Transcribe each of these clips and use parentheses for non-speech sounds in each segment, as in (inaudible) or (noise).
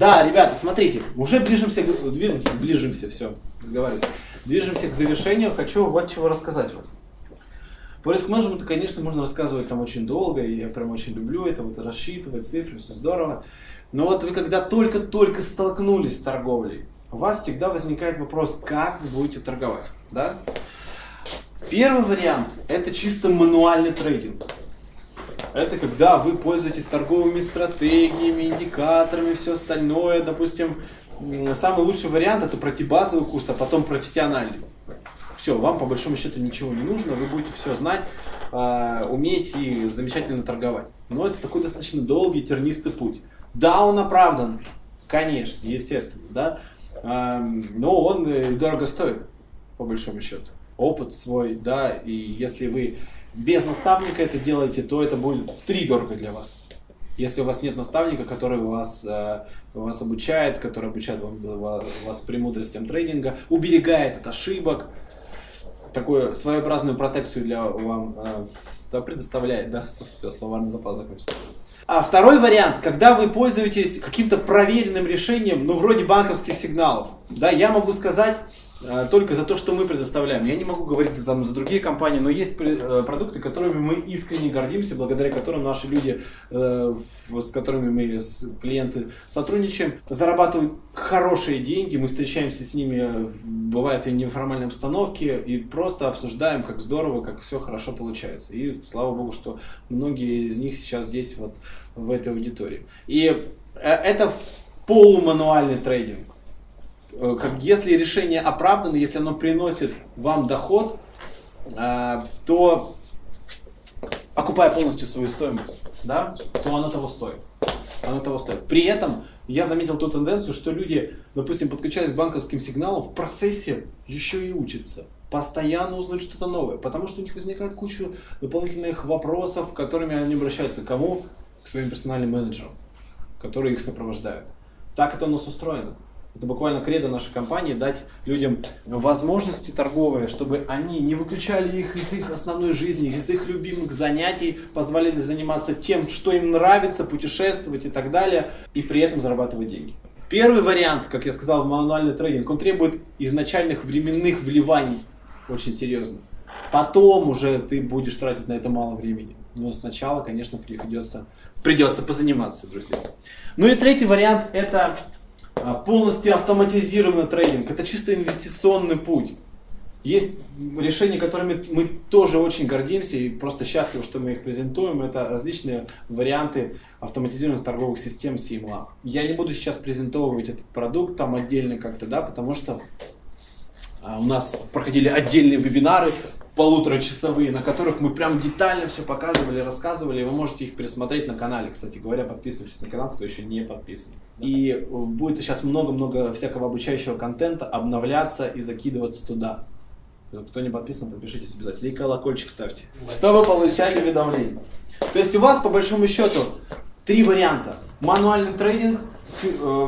Да, ребята, смотрите, уже ближимся, движемся, ближимся, все, разговариваюсь. Движемся к завершению, хочу вот чего рассказать вам. По риск-менеджменту, конечно, можно рассказывать там очень долго, и я прям очень люблю это, вот рассчитывать цифры, все здорово. Но вот вы когда только-только столкнулись с торговлей, у вас всегда возникает вопрос, как вы будете торговать, да? Первый вариант – это чисто мануальный трейдинг. Это когда вы пользуетесь торговыми стратегиями, индикаторами, все остальное. Допустим, самый лучший вариант это пройти базовый курс, а потом профессиональный. Все, вам по большому счету ничего не нужно, вы будете все знать, а, уметь и замечательно торговать. Но это такой достаточно долгий, тернистый путь. Да, он оправдан, конечно, естественно, да, А, но он э, дорого стоит, по большому счету. Опыт свой, да, и если вы без наставника это делаете, то это будет в три дорого для вас. Если у вас нет наставника, который вас, э, вас обучает, который обучает вам, ва- вас премудростям трейдинга, уберегает от ошибок, такую своеобразную протекцию для вам э, да, предоставляет, да, все, словарный запас закончился. А второй вариант, когда вы пользуетесь каким-то проверенным решением, ну, вроде банковских сигналов, да, я могу сказать э, только за то, что мы предоставляем. Я не могу говорить там, за другие компании, но есть э, продукты, которыми мы искренне гордимся, благодаря которым наши люди, э, с которыми мы, клиенты сотрудничаем, зарабатывают хорошие деньги, мы встречаемся с ними, э, бывает и в неформальной обстановке, и просто обсуждаем, как здорово, как все хорошо получается. И слава богу, что многие из них сейчас здесь вот в этой аудитории. И это полумануальный трейдинг. Э, Как, если решение оправдано, если оно приносит вам доход, э, то окупая полностью свою стоимость, да, то оно того стоит. Оно того стоит. При этом я заметил ту тенденцию, что люди, допустим, подключаясь к банковским сигналам, в процессе еще и учатся. Постоянно узнают что-то новое, потому что у них возникает куча дополнительных вопросов, которыми они обращаются к кому? К своим персональным менеджерам, которые их сопровождают. Так это у нас устроено. Это буквально кредо нашей компании дать людям возможности торговые, чтобы они не выключали их из их основной жизни, из их любимых занятий, позволяли заниматься тем, что им нравится, путешествовать и так далее, и при этом зарабатывать деньги. Первый вариант, как я сказал, мануальный трейдинг, он требует изначальных временных вливаний очень серьезно. Потом уже ты будешь тратить на это мало времени. Но сначала, конечно, придется, придется позаниматься, друзья. Ну и третий вариант это полностью автоматизированный трейдинг. Это чисто инвестиционный путь. Есть решения, которыми мы тоже очень гордимся и просто счастливы, что мы их презентуем. Это различные варианты автоматизированных торговых систем CMLab. Я не буду сейчас презентовывать этот продукт там отдельно как-то, да, потому что а, у нас проходили отдельные вебинары полуторачасовые, на которых мы прям детально все показывали, рассказывали. Вы можете их пересмотреть на канале. Кстати говоря, подписывайтесь на канал, кто еще не подписан. И э, будет сейчас много-много всякого обучающего контента обновляться и закидываться туда. Кто не подписан, подпишитесь обязательно. И колокольчик ставьте, чтобы получать уведомления. То есть у вас, по большому счету, три варианта. Мануальный трейдинг,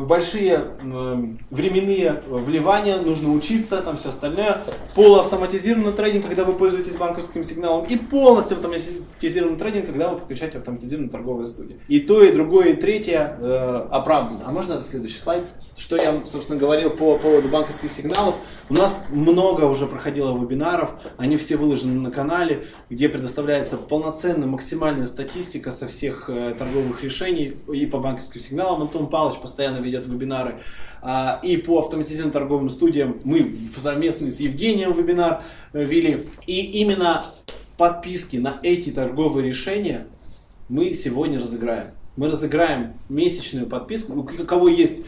большие э, временные вливания, нужно учиться, там все остальное. Полуавтоматизированный трейдинг, когда вы пользуетесь банковским сигналом. И полностью автоматизированный трейдинг, когда вы подключаете автоматизированную торговую студию. И то, и другое, и третье э, оправдано. А можно следующий слайд? Что я, собственно, говорил по поводу банковских сигналов. У нас много уже проходило вебинаров, они все выложены на канале, где предоставляется полноценная, максимальная статистика со всех э, торговых решений и по банковским сигналам. Антон Павлович постоянно ведет вебинары. А, и по автоматизированным торговым студиям мы совместно с Евгением вебинар э, вели. И именно подписки на эти торговые решения мы сегодня разыграем. Мы разыграем месячную подписку. У кого есть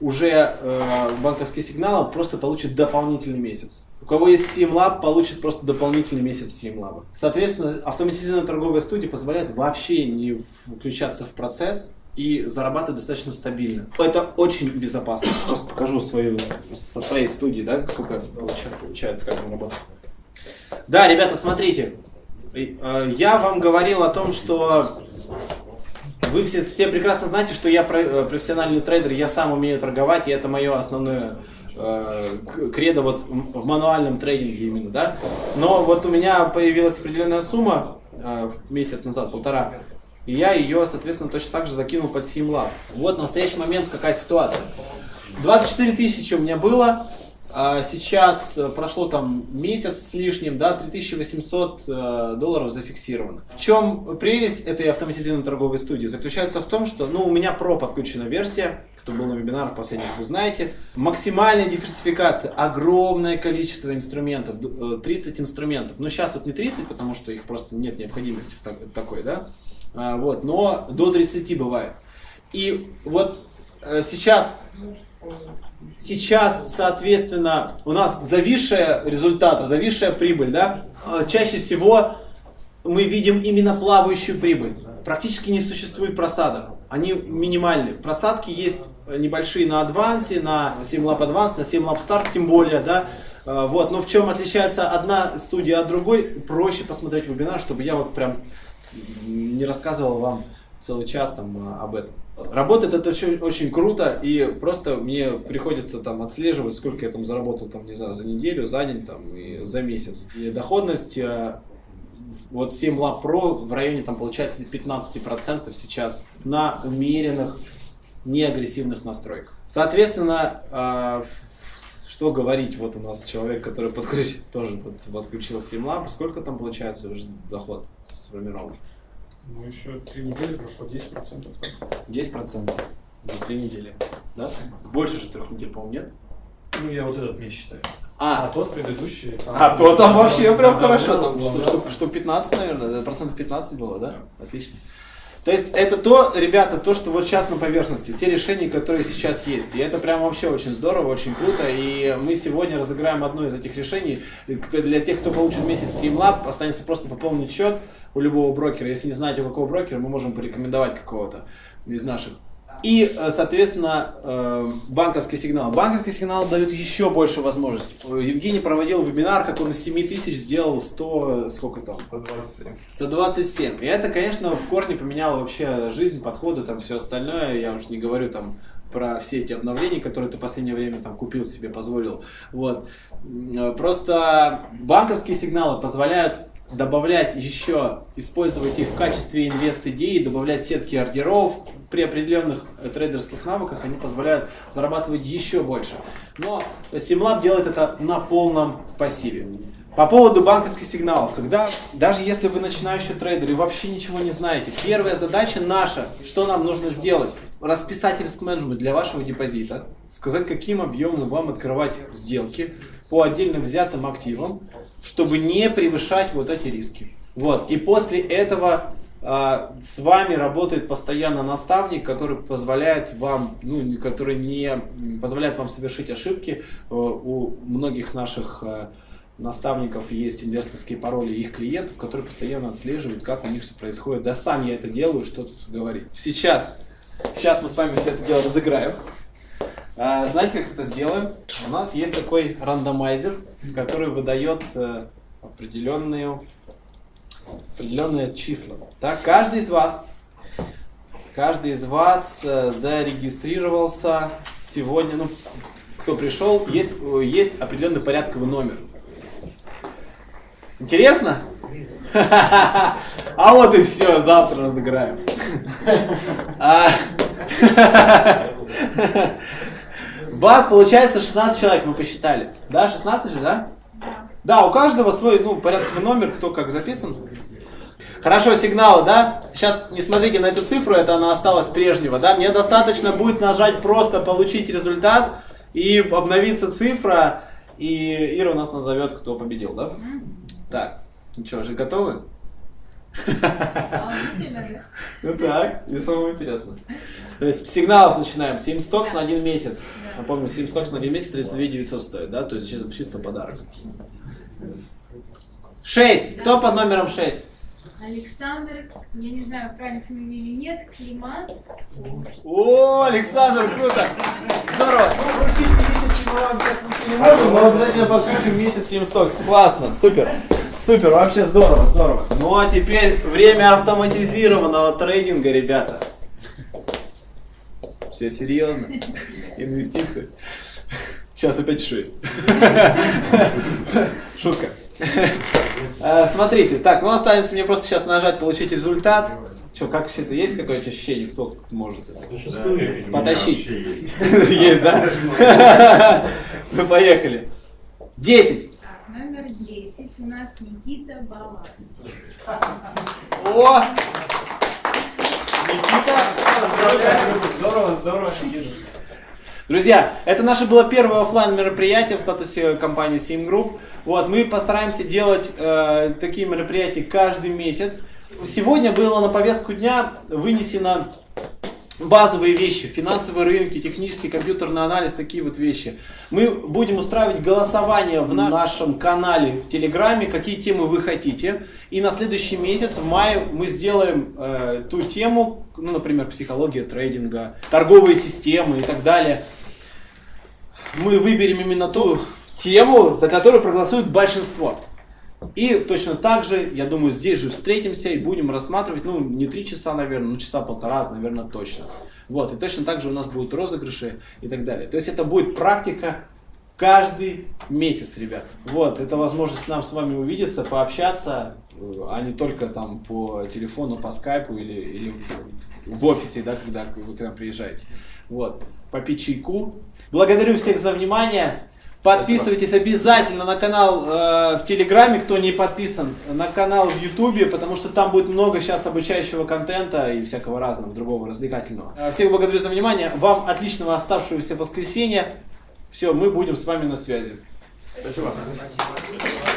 уже э, банковский сигнал, просто получит дополнительный месяц. У кого есть SimLab, получит просто дополнительный месяц SimLab. Соответственно, автоматизированная торговая студия позволяет вообще не включаться в процесс и зарабатывать достаточно стабильно. Это очень безопасно. Просто покажу свою, со своей студии, да, сколько получа- получается, как мы работаем. Да, ребята, смотрите. Э, Я вам говорил о том, что вы все, все прекрасно знаете, что я э, профессиональный трейдер, я сам умею торговать, и это мое основное э, кредо вот в мануальном трейдинге именно, да. Но вот у меня появилась определенная сумма э, месяц назад, полтора. и я ее, соответственно, точно так же закинул под Simlab. Вот в настоящий момент какая ситуация. 24 тысячи у меня было, сейчас э, прошло там месяц с лишним, да, 3800 э, долларов зафиксировано. В чем прелесть этой автоматизированной торговой студии? Заключается в том, что, ну, у меня про подключена версия, кто был на вебинарах последних, вы знаете. Максимальная диверсификация, огромное количество инструментов, 30 э, инструментов. Но сейчас вот не 30, потому что их просто нет необходимости в так, такой, да, а, вот, но до 30 бывает. И вот сейчас сейчас, соответственно, у нас зависшая результат, зависшая прибыль, да, а, чаще всего мы видим именно плавающую прибыль. Практически не существует просадок. Они минимальны. Просадки есть небольшие на адвансе, на SimLab Advance, на SimLab Start тем более, да. А, вот, но в чем отличается одна студия от другой, проще посмотреть вебинар, чтобы я вот прям не рассказывал вам целый час там об этом. Работает это очень, очень круто, и просто мне приходится там отслеживать, сколько я там заработал, там, не знаю, за неделю, за день там, и за месяц. И доходность, э, вот 7 Lab Pro в районе там получается 15% сейчас на умеренных, неагрессивных настройках. Соответственно, э, что говорить, вот у нас человек, который подключил, тоже подключил 7 Lab, сколько там получается уже доход сформирован? Ну, еще три недели прошло 10%. 10% за три недели, да? Больше же трех недель, по-моему, нет? Ну, я вот этот месяц считаю. А, а тот предыдущий. Там, а, то там вообще прям хорошо, там что, что, что 15, наверное, процентов 15 было, да? да? Отлично. То есть это то, ребята, то, что вот сейчас на поверхности, те решения, которые сейчас есть. И это прям вообще очень здорово, очень круто. И мы сегодня разыграем одно из этих решений. Для тех, кто получит месяц SimLab, останется просто пополнить счет у любого брокера. Если не знаете, у какого брокера, мы можем порекомендовать какого-то из наших. И, э, соответственно, э, банковский сигнал. Банковский сигнал дает еще больше возможностей. Евгений проводил вебинар, как он из 7 тысяч сделал 100, сколько там? 127. 127. И это, конечно, в корне поменяло вообще жизнь, подходы, там все остальное. Я уж не говорю там про все эти обновления, которые ты в последнее время там купил себе, позволил. Вот. Просто банковские сигналы позволяют добавлять еще, использовать их в качестве инвест-идеи, добавлять сетки ордеров, при определенных трейдерских навыках они позволяют зарабатывать еще больше. Но Simlab делает это на полном пассиве. По поводу банковских сигналов, когда даже если вы начинающий трейдер и вообще ничего не знаете, первая задача наша, что нам нужно сделать? Расписать риск-менеджмент для вашего депозита, сказать, каким объемом вам открывать сделки по отдельно взятым активам, чтобы не превышать вот эти риски. Вот. И после этого а, с вами работает постоянно наставник, который позволяет вам, ну, который не позволяет вам совершить ошибки. Э, у многих наших э, наставников есть инвесторские пароли их клиентов, которые постоянно отслеживают, как у них все происходит. Да сам я это делаю, что тут говорить. Сейчас, сейчас мы с вами все это дело разыграем. А, знаете, как это сделаем? У нас есть такой рандомайзер, который выдает э, определенную определенные числа. Так, каждый из вас, каждый из вас э, зарегистрировался сегодня, ну, кто пришел, есть, есть определенный порядковый номер. Интересно? (laughs) А вот и все, завтра разыграем. (laughs) (laughs) Вас получается 16 человек, мы посчитали. Да, 16 же, да? Да, у каждого свой, ну, порядковый номер, кто как записан. Хорошо, сигналы, да? Сейчас не смотрите на эту цифру, это она осталась прежнего, да? Мне достаточно будет нажать просто получить результат и обновится цифра, и Ира у нас назовет, кто победил, да? Так, ну что, уже готовы? Ну так, мне самое интересно. То есть сигналов начинаем. 7 стокс на один месяц. Напомню, 7 стокс на месяц 32 900 стоит, да? То есть чисто, чисто подарок. 6. Кто под номером 6? Александр, я не знаю, правильно фамилию или нет, Климан. О, Александр, круто! Здорово! Ну, вручить месяц мы вам сейчас не можем, но обязательно подключим месяц 7 стокс. Классно, супер! Супер, вообще здорово, здорово. Ну а теперь время автоматизированного трейдинга, ребята. Все серьезно? Инвестиции. Сейчас опять 6. Шутка. Э, смотрите, так, ну останется мне просто сейчас нажать получить результат. Что, как все это есть какое-то ощущение, кто может это? Потащить. есть. (laughs) Да? (laughs) Ну, поехали. Десять. Так, номер 10 у нас Никита Балак. О! Никита, здорово, здорово, Никита. Друзья, это наше было первое оффлайн мероприятие в статусе компании Sim Group. Вот, мы постараемся делать э, такие мероприятия каждый месяц. Сегодня было на повестку дня вынесено базовые вещи, финансовые рынки, технический компьютерный анализ, такие вот вещи. Мы будем устраивать голосование в на- нашем канале в Телеграме, какие темы вы хотите. И на следующий месяц, в мае, мы сделаем э, ту тему, ну, например, психология трейдинга, торговые системы и так далее. Мы выберем именно ту тему, за которую проголосует большинство. И точно так же, я думаю, здесь же встретимся и будем рассматривать, ну, не три часа, наверное, ну, часа полтора, наверное, точно. Вот, и точно так же у нас будут розыгрыши и так далее. То есть это будет практика каждый месяц, ребят. Вот, это возможность нам с вами увидеться, пообщаться, э, а не только там по телефону, по скайпу или, или в офисе, да, когда вы к нам приезжаете. Вот, попить чайку. Благодарю всех за внимание. Подписывайтесь обязательно на канал э, в Телеграме, кто не подписан, на канал в Ютубе, потому что там будет много сейчас обучающего контента и всякого разного, другого развлекательного. Э, Всех благодарю за внимание. Вам отличного оставшегося воскресенья. Все, мы будем с вами на связи. Спасибо. Спасибо.